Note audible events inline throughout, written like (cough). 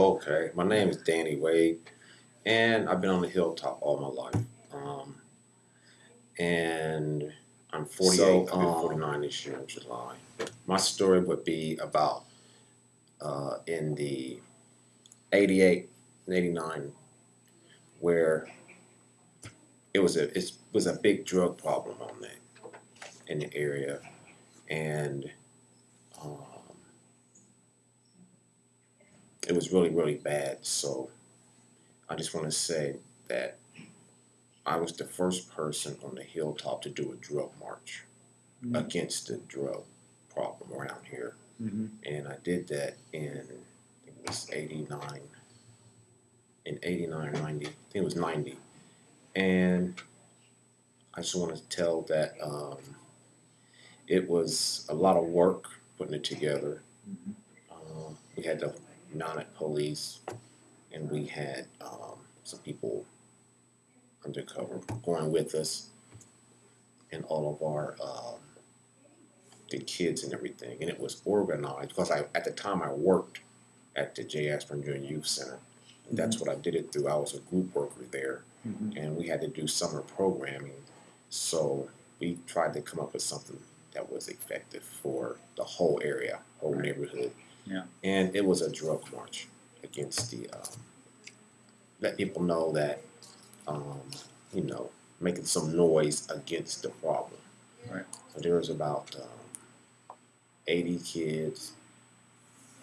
Okay, my name is Danny Wade, and I've been on the hilltop all my life. Um, and I'm 48, So, I'll be um, 49 this year in July. My story would be about uh, in the 88 and 89, where it was a it was a big drug problem on that in the area, and um, it was really really bad. So I just want to say that I was the first person on the hilltop to do a drug march Mhm. against the drug problem around here, Mm-hmm. and I did that in I think it was '89, in '89 or '90. I think it was '90, and I just want to tell that um, it was a lot of work putting it together. Mhm. Um, we had the mounted police, and we had um, some people undercover going with us, and all of our um, the kids and everything. And it was organized because I at the time I worked at the J. Ashburn Junior Youth Center. And that's what I did it through. I was a group worker there, Mhm. and we had to do summer programming. So we tried to come up with something that was effective for the whole area, whole Right. neighborhood. Yeah. And it was a drug march against the, um, let people know that, um, you know, making some noise against the problem. Right. So there was about um, 80 kids,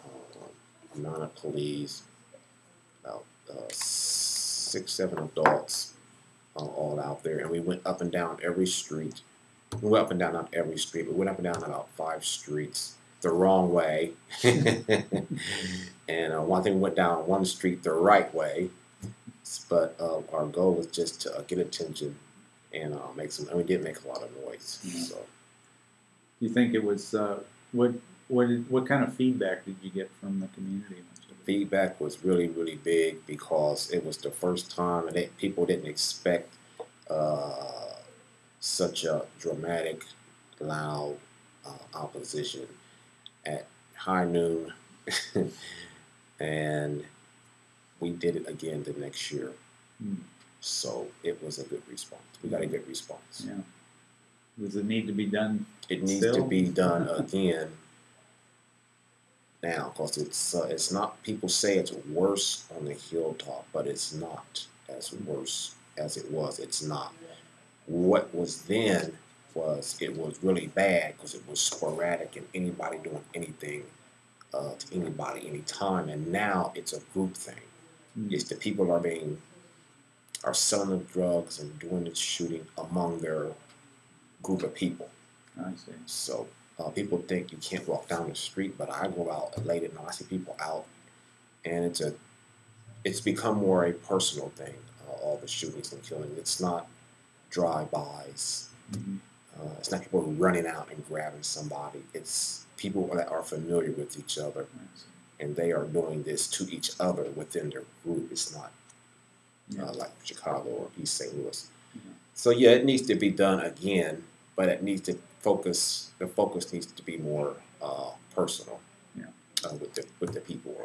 um, amount of police, about uh, six, seven adults, uh, all out there, and we went up and down every street. We went up and down not every street, but we went up and down about five streets the wrong way, (laughs) and uh, one thing went down one street the right way. But uh, our goal was just to uh, get attention and uh, make some, and we did make a lot of noise. Yeah. So You think it was uh, what what did, what kind of feedback did you get from the community? feedback was really really big because it was the first time and it, people didn't expect uh, such a dramatic loud uh, opposition at high noon. (laughs) And we did it again the next year. Hmm. so it was a good response. We got a good response. Yeah. Does it need to be done? it needs to be done again now because it's uh, it's not people say it's worse on the hilltop but it's not as worse as it was. It's not. What was then was it was really bad because it was sporadic and anybody doing anything uh, to anybody anytime and now it's a group thing Mm. it's the people are being are selling the drugs and doing the shooting among their group of people I see. so uh, people think you can't walk down the street, but I go out late at night. I see people out, and it's a it's become more a personal thing. Uh, all the shootings and killings. It's not drive-bys. Mhm. Uh, it's not people running out and grabbing somebody. It's people that are familiar with each other, and they are doing this to each other within their group. It's not Yeah. uh, like Chicago or East St. Louis. Yeah. So yeah, it needs to be done again, but it needs to focus. The focus needs to be more uh, personal Yeah. uh, with the with the people.